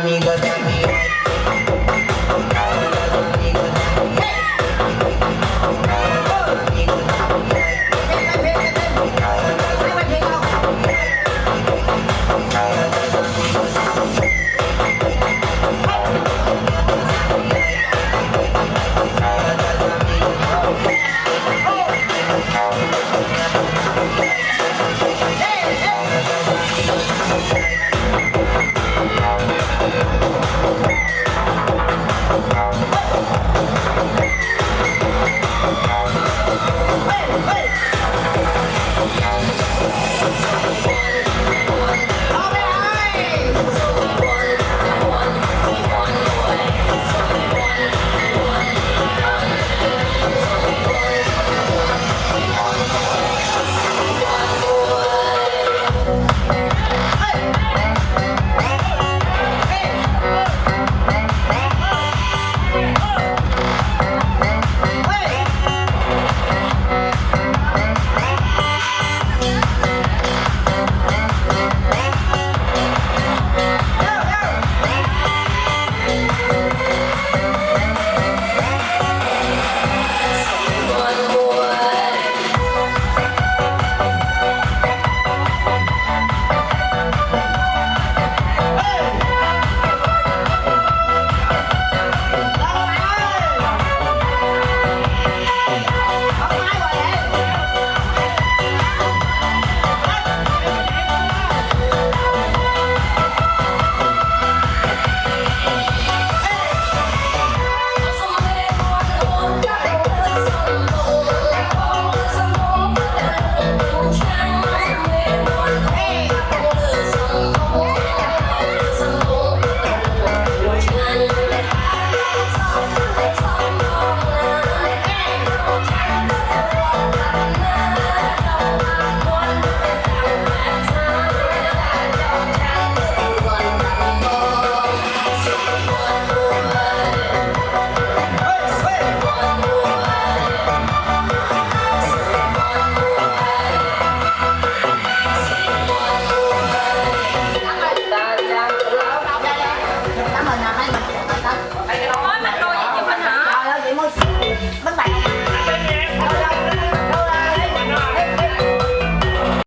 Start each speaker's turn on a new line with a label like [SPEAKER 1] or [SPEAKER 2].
[SPEAKER 1] amiga también.